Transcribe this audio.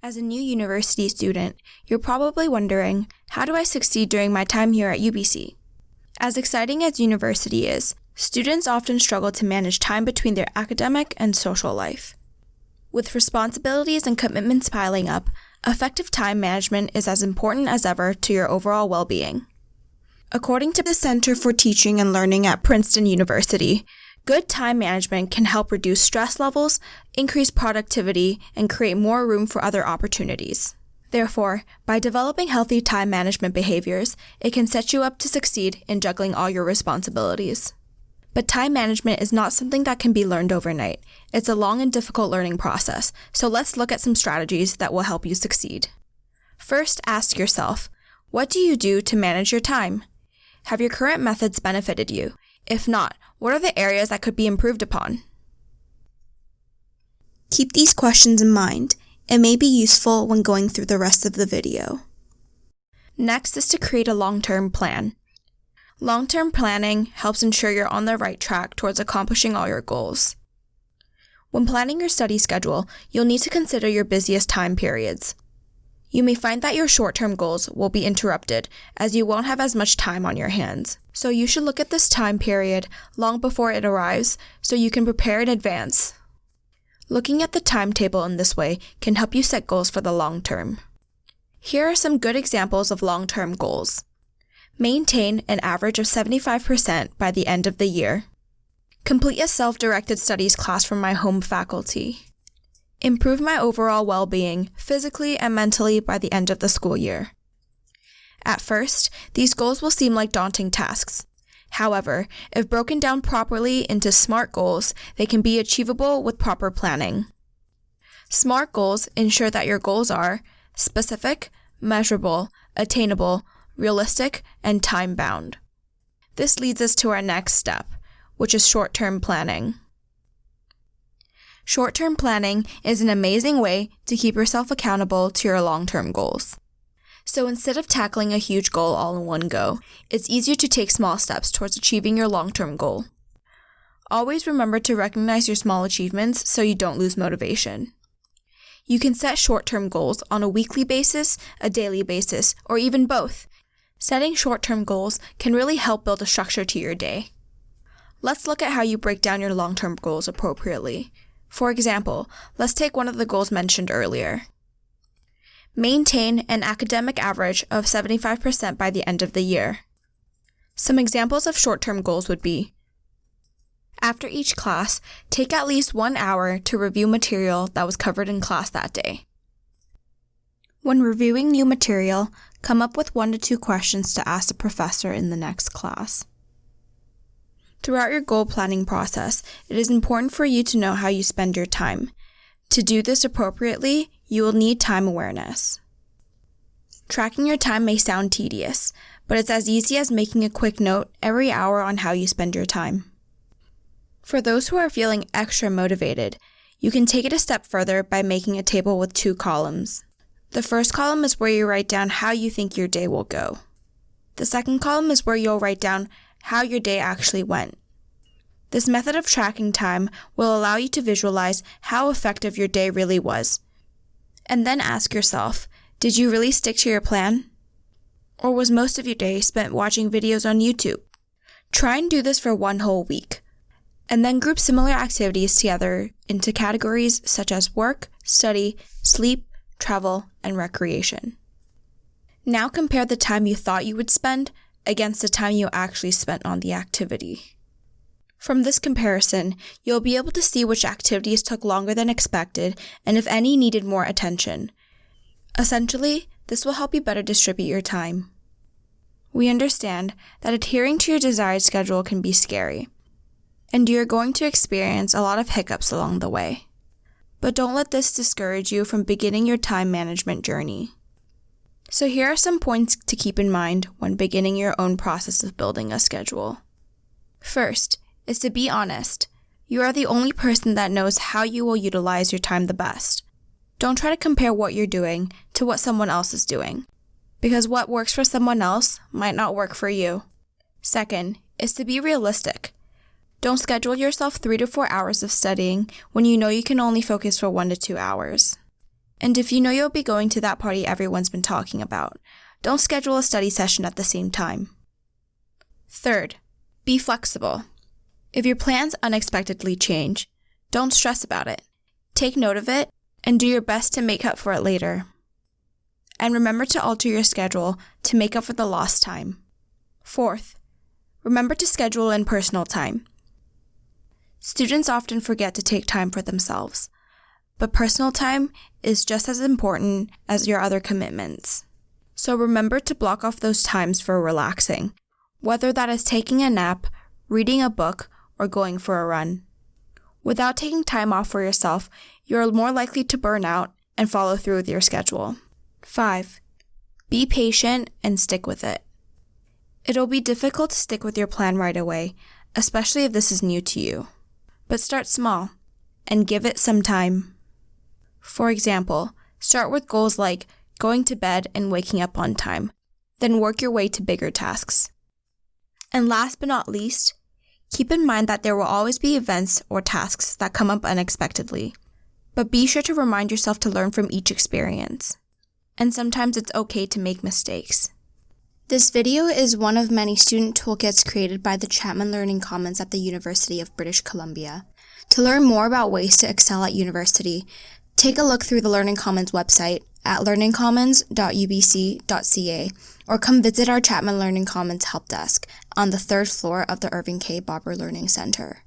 As a new university student, you're probably wondering how do I succeed during my time here at UBC? As exciting as university is, students often struggle to manage time between their academic and social life. With responsibilities and commitments piling up, effective time management is as important as ever to your overall well being. According to the Center for Teaching and Learning at Princeton University, Good time management can help reduce stress levels, increase productivity, and create more room for other opportunities. Therefore, by developing healthy time management behaviors, it can set you up to succeed in juggling all your responsibilities. But time management is not something that can be learned overnight. It's a long and difficult learning process, so let's look at some strategies that will help you succeed. First, ask yourself, what do you do to manage your time? Have your current methods benefited you? If not, what are the areas that could be improved upon? Keep these questions in mind. It may be useful when going through the rest of the video. Next is to create a long-term plan. Long-term planning helps ensure you're on the right track towards accomplishing all your goals. When planning your study schedule, you'll need to consider your busiest time periods. You may find that your short term goals will be interrupted as you won't have as much time on your hands. So you should look at this time period long before it arrives so you can prepare in advance. Looking at the timetable in this way can help you set goals for the long term. Here are some good examples of long term goals. Maintain an average of 75% by the end of the year. Complete a self directed studies class from my home faculty. Improve my overall well being, physically and mentally, by the end of the school year. At first, these goals will seem like daunting tasks. However, if broken down properly into SMART goals, they can be achievable with proper planning. SMART goals ensure that your goals are specific, measurable, attainable, realistic, and time bound. This leads us to our next step, which is short term planning. Short term planning is an amazing way to keep yourself accountable to your long term goals. So instead of tackling a huge goal all in one go, it's easier to take small steps towards achieving your long term goal. Always remember to recognize your small achievements so you don't lose motivation. You can set short term goals on a weekly basis, a daily basis, or even both. Setting short term goals can really help build a structure to your day. Let's look at how you break down your long term goals appropriately. For example, let's take one of the goals mentioned earlier. Maintain an academic average of 75% by the end of the year. Some examples of short term goals would be After each class, take at least one hour to review material that was covered in class that day. When reviewing new material, come up with one to two questions to ask the professor in the next class. Throughout your goal planning process, it is important for you to know how you spend your time. To do this appropriately, you will need time awareness. Tracking your time may sound tedious, but it's as easy as making a quick note every hour on how you spend your time. For those who are feeling extra motivated, you can take it a step further by making a table with two columns. The first column is where you write down how you think your day will go. The second column is where you'll write down how your day actually went. This method of tracking time will allow you to visualize how effective your day really was. And then ask yourself, did you really stick to your plan? Or was most of your day spent watching videos on YouTube? Try and do this for one whole week. And then group similar activities together into categories such as work, study, sleep, travel, and recreation. Now compare the time you thought you would spend against the time you actually spent on the activity. From this comparison, you'll be able to see which activities took longer than expected and if any needed more attention. Essentially, this will help you better distribute your time. We understand that adhering to your desired schedule can be scary, and you're going to experience a lot of hiccups along the way. But don't let this discourage you from beginning your time management journey. So, here are some points to keep in mind when beginning your own process of building a schedule. First is to be honest. You are the only person that knows how you will utilize your time the best. Don't try to compare what you're doing to what someone else is doing, because what works for someone else might not work for you. Second is to be realistic. Don't schedule yourself three to four hours of studying when you know you can only focus for one to two hours. And if you know you'll be going to that party everyone's been talking about, don't schedule a study session at the same time. Third, be flexible. If your plans unexpectedly change, don't stress about it. Take note of it and do your best to make up for it later. And remember to alter your schedule to make up for the lost time. Fourth, remember to schedule in personal time. Students often forget to take time for themselves, but personal time is just as important as your other commitments. So remember to block off those times for relaxing, whether that is taking a nap, reading a book, or going for a run. Without taking time off for yourself, you're more likely to burn out and follow through with your schedule. 5. Be patient and stick with it. It'll be difficult to stick with your plan right away, especially if this is new to you. But start small and give it some time. For example, start with goals like going to bed and waking up on time, then work your way to bigger tasks. And last but not least, keep in mind that there will always be events or tasks that come up unexpectedly. But be sure to remind yourself to learn from each experience. And sometimes it's okay to make mistakes. This video is one of many student toolkits created by the Chapman Learning Commons at the University of British Columbia. To learn more about ways to excel at university, take a look through the Learning Commons website at learningcommons.ubc.ca or come visit our Chapman Learning Commons help desk on the third floor of the Irving K. Barber Learning Center.